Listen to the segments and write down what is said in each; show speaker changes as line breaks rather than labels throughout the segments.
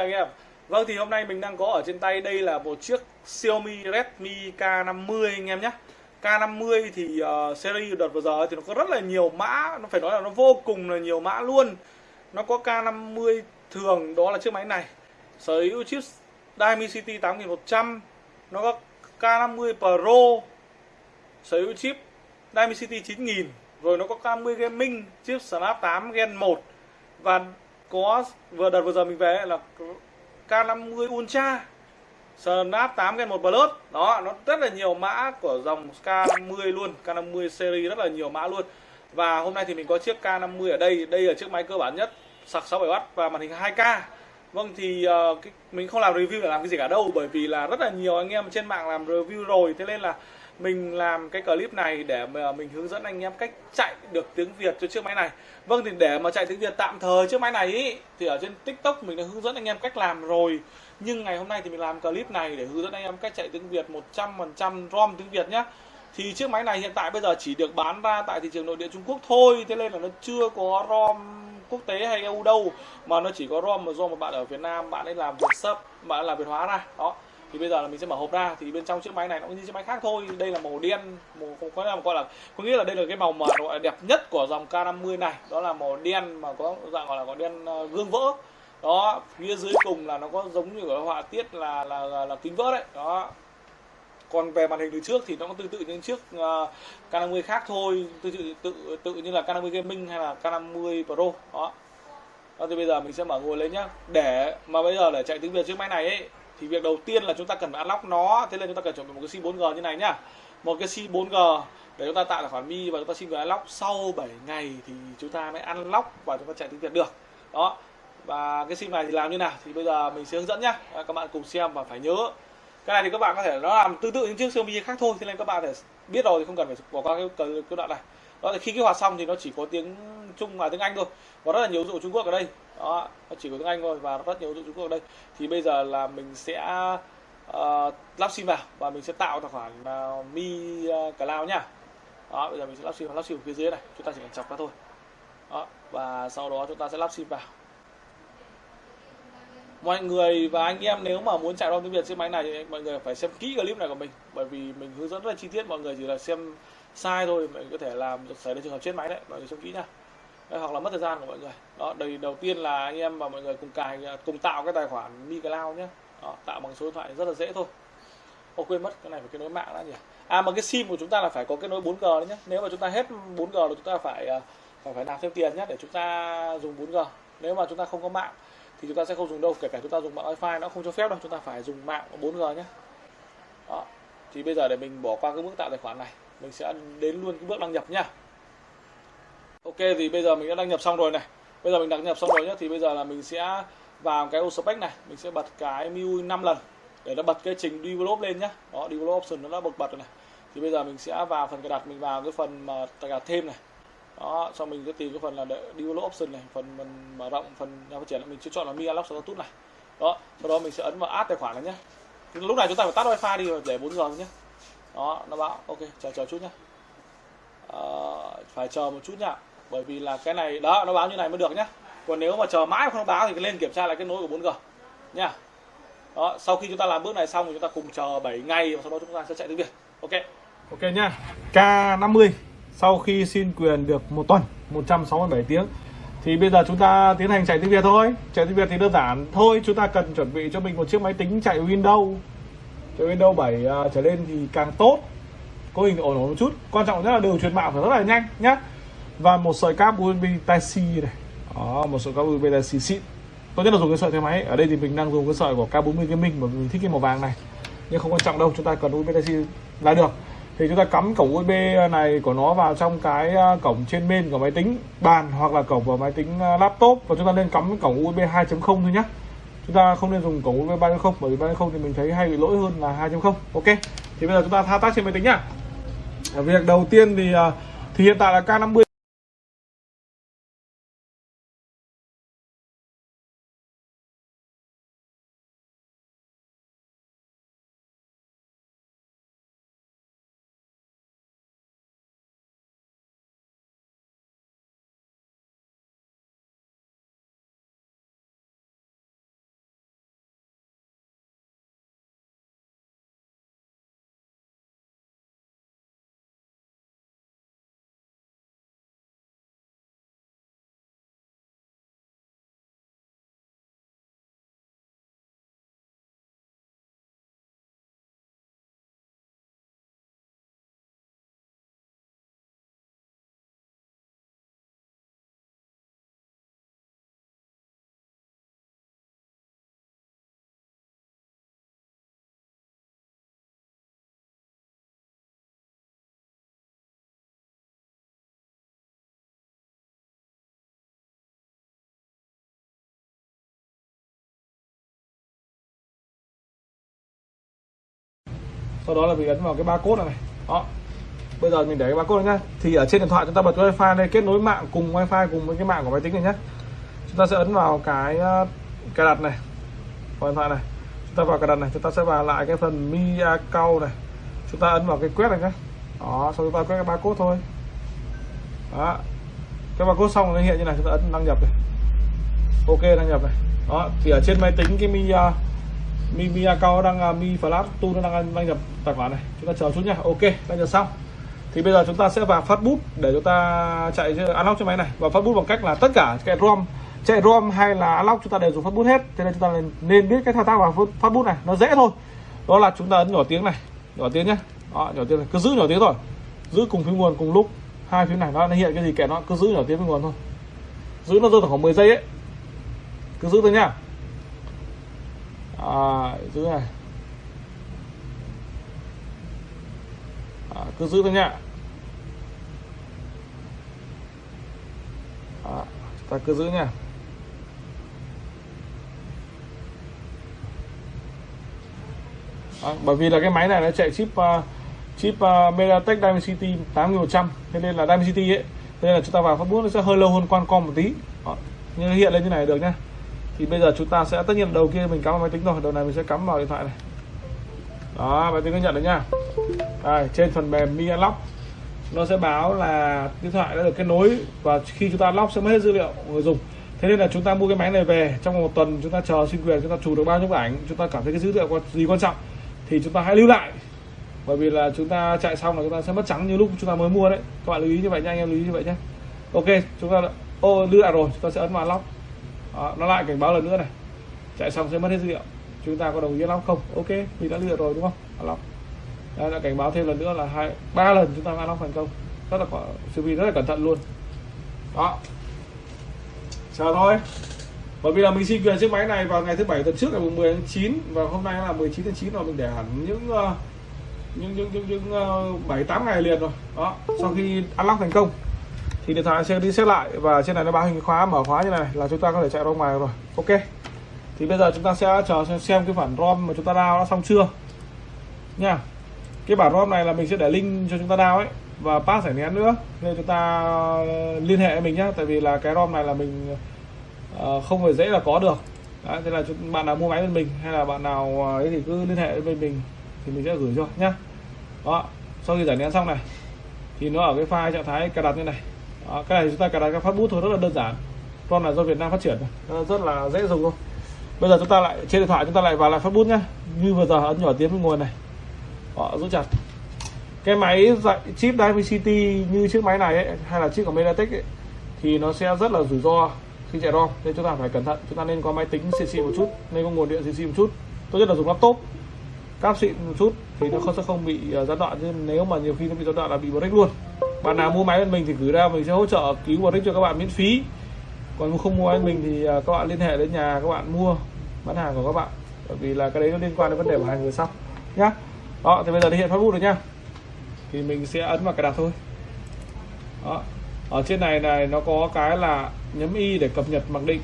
chào anh em. Vâng thì hôm nay mình đang có ở trên tay đây là một chiếc Xiaomi Redmi K50 anh em nhé. K50 thì uh, series đợt vừa giờ thì nó có rất là nhiều mã Nó phải nói là nó vô cùng là nhiều mã luôn. Nó có K50 thường đó là chiếc máy này. Sở hữu chip Dimensity 8100 Nó có K50 Pro. Sở hữu chip Dimensity 9000 Rồi nó có K50 Gaming chip Snap 8 Gen 1 Và có vừa đợt vừa giờ mình về là K50 Ultra. Snap 8 Gen 1 Plus đó nó rất là nhiều mã của dòng K50 luôn. K50 series rất là nhiều mã luôn. Và hôm nay thì mình có chiếc K50 ở đây. Đây là chiếc máy cơ bản nhất. Sạc 67W và màn hình 2K Vâng thì uh, cái, mình không làm review để làm cái gì cả đâu bởi vì là rất là nhiều anh em trên mạng làm review rồi. Thế nên là mình làm cái clip này để mà mình hướng dẫn anh em cách chạy được tiếng Việt cho chiếc máy này. Vâng thì để mà chạy tiếng Việt tạm thời chiếc máy này ý, thì ở trên TikTok mình đã hướng dẫn anh em cách làm rồi. Nhưng ngày hôm nay thì mình làm clip này để hướng dẫn anh em cách chạy tiếng Việt 100% ROM tiếng Việt nhé thì chiếc máy này hiện tại bây giờ chỉ được bán ra tại thị trường nội địa Trung Quốc thôi. Thế nên là nó chưa có ROM quốc tế hay EU đâu mà nó chỉ có ROM mà do một bạn ở Việt Nam bạn ấy làm Việt sub bạn ấy làm Việt hóa ra. Đó thì bây giờ là mình sẽ mở hộp ra thì bên trong chiếc máy này nó cũng như chiếc máy khác thôi. Đây là màu đen màu không có là gọi là có nghĩa là đây là cái màu mà gọi là đẹp nhất của dòng K50 này. Đó là màu đen mà có dạng gọi là có đen ờ, gương vỡ. Đó phía dưới cùng là nó có giống như ở họa tiết là là, là là kính vỡ đấy. Đó. Còn về màn hình từ trước thì nó cũng tương tự như chiếc uh, K50 khác thôi. Tương tự tự tự như là K50 Gaming hay là K50 Pro. Đó. Đó thì bây giờ mình sẽ mở ngồi lên nhá. Để mà bây giờ để chạy tiếng Việt chiếc máy này ấy thì việc đầu tiên là chúng ta cần phải unlock nó. Thế nên chúng ta cần chuẩn bị một cái sim 4G như này nhá. Một cái sim 4G để chúng ta tạo tài khoản mi và chúng ta xin người unlock sau 7 ngày thì chúng ta mới unlock và chúng ta chạy tiếng Việt được. Đó. Và cái sim này thì làm như nào? Thì bây giờ mình sẽ hướng dẫn nhá. Các bạn cùng xem và phải nhớ. Cái này thì các bạn có thể nó làm tương tự những chiếc Xiaomi khác thôi. Thế nên các bạn thể biết rồi thì không cần phải bỏ qua cái, cái, cái đoạn này đó thì khi kích hoạt xong thì nó chỉ có tiếng Trung và tiếng Anh thôi. Và rất là nhiều dụ Trung Quốc ở đây. Đó nó chỉ có tiếng Anh thôi và rất nhiều dụ Trung Quốc ở đây. Thì bây giờ là mình sẽ uh, lắp sim vào và mình sẽ tạo tài khoản uh, Mi uh, Cloud nhá đó bây giờ mình sẽ lắp sim vào lắp sim ở phía dưới này. Chúng ta chỉ cần chọc ra thôi. Đó và sau đó chúng ta sẽ lắp sim vào. Mọi người và anh em nếu mà muốn chạy ROM tiếng Việt trên máy này thì mọi người phải xem kỹ clip này của mình. Bởi vì mình hướng dẫn rất là chi tiết. Mọi người chỉ là xem sai thôi mình có thể làm xảy ra trường hợp chết máy đấy mọi người xem kỹ nha đấy, hoặc là mất thời gian của mọi người. Đó đây đầu tiên là anh em và mọi người cùng cài cùng tạo cái tài khoản Mi Cloud nhé đó, tạo bằng số điện thoại rất là dễ thôi. Ô quên mất cái này phải kết nối mạng đã nhỉ. À mà cái sim của chúng ta là phải có kết nối 4G đấy nhé nếu mà chúng ta hết 4G thì chúng ta phải à, phải phải nạp thêm tiền nhé để chúng ta dùng 4G nếu mà chúng ta không có mạng thì chúng ta sẽ không dùng đâu kể cả chúng ta dùng mạng wifi nó không cho phép đâu. Chúng ta phải dùng mạng 4G nhé đó thì bây giờ để mình bỏ qua cái bước tạo tài khoản này mình sẽ đến luôn cái bước đăng nhập nhá. Ok, thì bây giờ mình đã đăng nhập xong rồi này. Bây giờ mình đăng nhập xong rồi nhá, thì bây giờ là mình sẽ vào cái ô spec này. Mình sẽ bật cái MIUI 5 lần để nó bật cái trình develop lên nhá. Đó, develop option nó đã bật bật rồi này. Thì bây giờ mình sẽ vào phần cài đặt, mình vào cái phần mà cài đặt thêm này. Đó, xong mình sẽ tìm cái phần là develop option này, phần mình mở rộng, phần nhà phát triển, mình sẽ chọn là mi unlock status này. Đó, sau đó mình sẽ ấn vào add tài khoản này nhé lúc này chúng ta phải tắt wifi đi, để 4 giờ nhé đó nó báo ok chờ chờ chút nhá. À, phải chờ một chút nhá. Bởi vì là cái này đó nó báo như này mới được nhá. Còn nếu mà chờ mãi không báo thì lên kiểm tra lại cái nối của 4G nha đó sau khi chúng ta làm bước này xong thì chúng ta cùng chờ 7 ngày và sau đó chúng ta sẽ chạy tiếng Việt. Ok. Ok nhá. K50 sau khi xin quyền được một tuần 167 tiếng thì bây giờ chúng ta tiến hành chạy tiếng Việt thôi. Chạy tiếng Việt thì đơn giản. Thôi chúng ta cần chuẩn bị cho mình một chiếc máy tính chạy Windows từ Windows 7 uh, à, trở lên thì càng tốt. Có hình ổn ổn một chút. Quan trọng nhất là đường truyền mạng phải rất là nhanh nhá. Và một sợi cáp USB Type-C này. Đó một sợi cáp USB Type-C xịn. Tốt nhất là dùng cái sợi theo máy. Ở đây thì mình đang dùng cái sợi của K40 Gaming mà mình thích cái màu vàng này. Nhưng không quan trọng đâu chúng ta cần USB Type-C là được. Thì chúng ta cắm cổng USB này của nó vào trong cái à, cổng trên bên của máy tính bàn hoặc là cổng vào máy tính à, laptop. Và chúng ta nên cắm cái cổng USB 2.0 thôi nhé chúng ta không nên dùng cổng USB 3.0 bởi vì 3.0 thì mình thấy hay bị lỗi hơn là 2.0 ok, thì bây giờ chúng ta thao tác trên máy tính nhá. Việc đầu tiên thì à, thì hiện tại là K50 sau đó là mình ấn vào cái barcode này, này. Đó. Bây giờ mình để cái barcode này nhá. Thì ở trên điện thoại chúng ta bật wifi đây kết nối mạng cùng wifi cùng với cái mạng của máy tính này nhé chúng ta sẽ ấn vào cái ờ, cài đặt này. Của điện thoại này. Chúng ta vào cài đặt này chúng ta sẽ vào lại cái phần mi account này. Chúng ta ấn vào cái quét này nhé đó sau chúng ta quét cái barcode thôi. Đó. Cái barcode xong nó hiện như này chúng ta ấn đăng nhập này. Ok đăng nhập này. Đó thì ở trên máy tính cái mi uh, mi mi account đang à, mi flash tu nó đang đăng nhập tài khoản này. Chúng ta chờ chút nhá. Ok đăng nhập xong. Thì bây giờ chúng ta sẽ vào phát bút để chúng ta chạy unlock cho máy này. Và phát bút bằng cách là tất cả cái rom chạy rom hay là unlock chúng ta đều dùng phát bút hết. Thế nên chúng ta nên biết cái thao tác vào phát bút này. Nó dễ thôi. Đó là chúng ta ấn nhỏ tiếng này. Nhỏ tiếng nhé đó, nhỏ tiếng này. Cứ giữ nhỏ tiếng thôi. Giữ cùng phím nguồn cùng lúc. Hai phím này nó hiện cái gì kệ nó cứ giữ nhỏ tiếng phím nguồn thôi. Giữ nó rơi khoảng 10 giây ấy. Cứ giữ thôi nhá à, giữ này. À, cứ giữ thôi nhá. À, ta cứ giữ nha à, bởi vì là cái máy này nó chạy chip uh, chip uh, MediaTek Dimensity 8100 thế nên là Dimensity ấy thế nên là chúng ta vào phát bút nó sẽ hơi lâu hơn Qualcomm một tí. Đó. nhưng hiện lên như này được nhá thì bây giờ chúng ta sẽ tất nhiên đầu kia mình cắm vào máy tính rồi đầu này mình sẽ cắm vào điện thoại này đó máy tính nó nhận được nha. đây, trên phần mềm Mi lock nó sẽ báo là điện thoại đã được kết nối và khi chúng ta lock sẽ mất hết dữ liệu của người dùng thế nên là chúng ta mua cái máy này về trong một tuần chúng ta chờ xin quyền chúng ta chụp được bao nhiêu bức ảnh chúng ta cảm thấy cái dữ liệu gì quan trọng thì chúng ta hãy lưu lại bởi vì là chúng ta chạy xong là chúng ta sẽ mất trắng như lúc chúng ta mới mua đấy các bạn lưu ý như vậy nha anh em lưu ý như vậy nhé ok chúng ta ô lưu lại rồi chúng ta sẽ ấn vào lock đó, nó lại cảnh báo lần nữa này. Chạy xong sẽ mất hết dữ liệu. Chúng ta có đồng ý lắm không? Ok mình đã lựa rồi đúng không? Unlock đây là cảnh báo thêm lần nữa là hai ba lần chúng ta unlock thành công. Rất là sự rất là cẩn thận luôn. Đó. Chờ thôi. Bởi vì là mình xin quyền chiếc máy này vào ngày thứ bảy tuần trước ngày 10 tháng 9 và hôm nay là 19 tháng 9 rồi mình để hẳn những ờ, những những những, những ờ, 7 8 ngày liền rồi. Đó, sau khi unlock thành công thì điện thoại sẽ đi xét lại và trên này nó báo hình khóa mở khóa như này là chúng ta có thể chạy ra ngoài rồi. Ok. Thì bây giờ chúng ta sẽ chờ xem, xem cái bản ROM mà chúng ta download đã xong chưa. Nha. Cái bản ROM này là mình sẽ để link cho chúng ta download ấy và pass giải nén nữa nên chúng ta ờ, liên hệ với mình nhé tại vì là cái ROM này là mình uh, không phải dễ là có được Đấy, thế là bạn nào mua máy bên mình hay là bạn nào ờ, ấy thì cứ liên hệ với mình thì mình sẽ gửi cho nhá đó sau khi giải nén xong này thì nó ở cái file trạng thái cài đặt như này đó, cái này chúng ta cài đặt các phát bút thôi rất là đơn giản. Con là do Việt Nam phát triển rất là dễ dùng thôi. Bây giờ chúng ta lại trên điện thoại chúng ta lại vào lại phát bút nhá. Như vừa giờ ấn nhỏ tiếng với nguồn này. Họ giữ chặt. Cái máy dạy chip Dimensity như chiếc máy này ấy, hay là chiếc của Mediatek ấy, thì nó sẽ rất là rủi ro khi chạy ROM. Nên chúng ta phải cẩn thận. Chúng ta nên có máy tính xịn xịn một chút nên có nguồn điện xịn xịn một chút. Tốt nhất là dùng laptop cáp xịn một chút thì nó không sẽ không bị uh, gián đoạn. Nhưng nếu mà nhiều khi nó bị gián đoạn là bị break luôn bạn nào mua máy bên mình thì gửi ra mình sẽ hỗ trợ cứu break cho các bạn miễn phí. Còn không mua bên mình thì à, các bạn liên hệ đến nhà các bạn mua bán hàng của các bạn. Bởi vì là cái đấy nó liên quan đến vấn đề bảo hành người sau nhá. Đó thì bây giờ thì hiện phát bút rồi nhá. Thì mình sẽ ấn vào cài đặt thôi. Đó. Ở trên này này nó có cái là nhấn y để cập nhật mặc định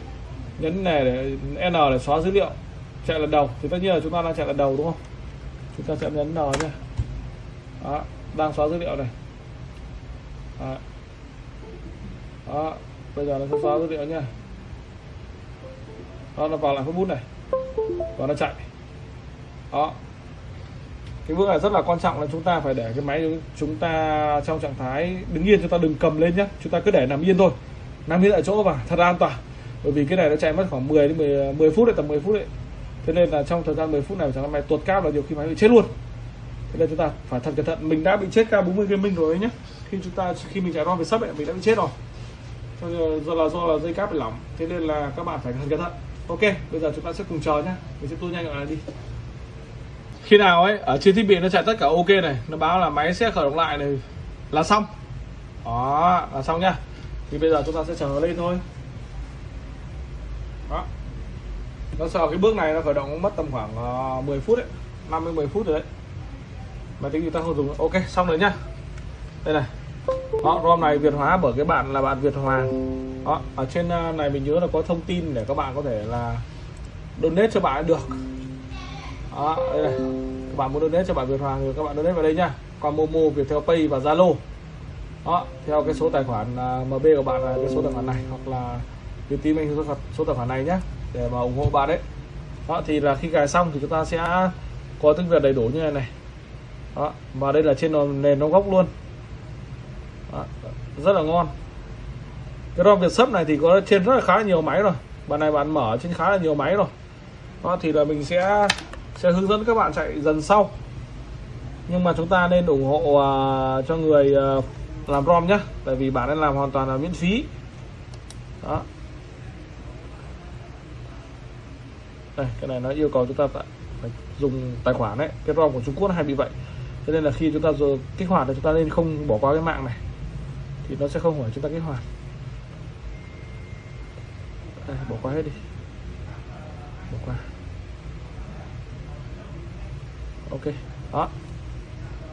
nhấn này để n để xóa dữ liệu chạy lần đầu. Thì tất nhiên là chúng ta đang chạy lần đầu đúng không? Chúng ta sẽ nhấn n nhá. Đó, đang xóa dữ liệu này đó. đó bây giờ nó sẽ xóa dữ liệu nha đó nó vào lại bút này. Và nó chạy. Đó. Cái bước này rất là quan trọng là chúng ta phải để cái máy chúng ta trong trạng thái đứng yên chúng ta đừng cầm lên nhé chúng ta cứ để nằm yên thôi. Nằm yên tại chỗ và thật an toàn. Bởi vì cái này nó chạy mất khoảng 10 đến 10, 10 phút đấy tầm 10 phút đấy. Thế nên là trong thời gian 10 phút này chẳng may tuột cáp là nhiều khi máy bị chết luôn. Thế nên chúng ta phải thật cẩn thận. Mình đã bị chết ca 40 gaming rồi ấy nhé khi chúng ta, khi mình chạy rom về sấp ấy, mình đã bị chết rồi. Do là do là dây cáp bị lỏng. Thế nên là các bạn phải cẩn thận. Ok, bây giờ chúng ta sẽ cùng chờ nhé mình sẽ tua nhanh lại đi. Khi nào ấy, ở trên thiết bị nó chạy tất cả ok này, nó báo là máy sẽ khởi động lại này, là xong. Đó, là xong nhá. Thì bây giờ chúng ta sẽ chờ lên thôi. Đó. Nó sợ cái bước này nó khởi động mất tầm khoảng ờ, 10 phút đấy 50 10 phút rồi đấy. Máy tính người ta không dùng. Ok, xong rồi nhá đây này. Đó ROM này Việt hóa bởi cái bạn là bạn Việt Hoàng đó ở trên ờ, này mình nhớ là có thông tin để các bạn có thể là donate cho bạn được. Đó đây này. Các bạn muốn donate cho bạn Việt Hoàng thì các bạn donate vào đây nhá qua Momo Viettel Pay và Zalo. Đó theo cái số tài khoản à, MB của bạn là cái số tài khoản này hoặc là Vietin anh số, số tài khoản này nhé để mà ủng hộ bạn đấy. Đó thì là khi cài xong thì chúng ta sẽ có tiếng Việt đầy đủ như này này. Đó và đây là trên nền nó gốc luôn rất là ngon. Cái ROM Việt sấp này thì có trên rất là khá là nhiều máy rồi. Bạn này bạn mở trên khá là nhiều máy rồi. Đó thì là mình sẽ sẽ hướng dẫn các bạn chạy dần sau. Nhưng mà chúng ta nên ủng hộ uh, cho người uh, làm ROM nhé tại vì bạn ấy làm hoàn toàn là miễn phí. Đó. Đây cái này nó yêu cầu chúng ta phải dùng tài khoản đấy cái ROM của Trung Quốc hay bị vậy. Cho nên là khi chúng ta rồi kích hoạt thì chúng ta nên không bỏ qua cái mạng này thì nó sẽ không hỏi chúng ta kích hoạt. Đây, bỏ qua hết đi. Bỏ qua. Ok đó.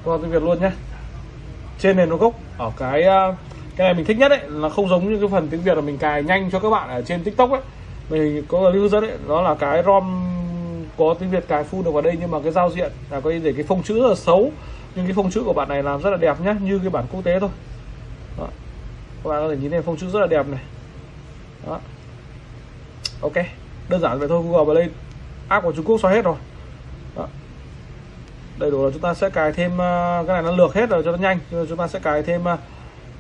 Qua tiếng Việt luôn nhé. Trên nền nó gốc ở cái à, cái này mình thích nhất đấy là không giống như cái phần tiếng Việt là mình cài nhanh cho các bạn ở trên TikTok ấy. Mình có lưu dẫn đấy đó là cái ROM có tiếng Việt cài full được vào đây nhưng mà cái giao diện là có để cái phông chữ rất là xấu. Nhưng cái phông chữ của bạn này làm rất là đẹp nhá như cái bản quốc tế thôi đó. các bạn có thể nhìn thấy phông chữ rất là đẹp này. Đó. Ok đơn giản vậy thôi Google play app của Trung Quốc xóa hết rồi. Đó. đầy đủ là chúng ta sẽ cài thêm à, cái này nó lược hết rồi cho nó nhanh chúng ta sẽ cài thêm uh,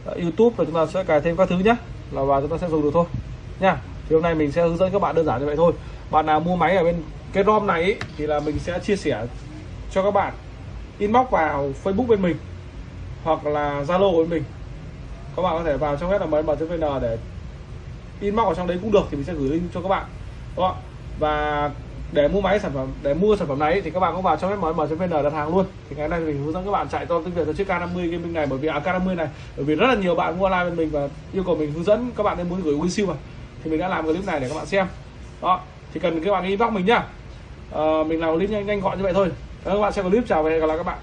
YouTube và chúng ta sẽ cài thêm các thứ nhé là và chúng ta sẽ dùng được thôi. Nha thì hôm nay mình sẽ hướng dẫn các bạn đơn giản như vậy thôi. Bạn nào mua máy ở bên cái ROM này ý, thì là mình sẽ chia sẻ cho các bạn inbox vào Facebook bên mình hoặc là Zalo của bên mình các bạn có thể vào trong web là vn để inbox ở trong đấy cũng được thì mình sẽ gửi link cho các bạn đó và để mua máy sản phẩm để mua sản phẩm này thì các bạn có vào trong web mm.vn đặt hàng luôn. Thì ngày nay mình hướng dẫn các bạn chạy to tiếng việt cho chiếc K50 gaming này bởi vì à, K50 này bởi vì rất là nhiều bạn mua online bên mình và yêu cầu mình hướng dẫn các bạn nên muốn gửi WinSiêu mà. Thì mình đã làm clip này để các bạn xem đó. Thì cần các bạn inbox mình nhá. À, mình làm clip nhanh nhanh gọn như vậy thôi. Các bạn xem clip chào và hẹn gặp lại các bạn.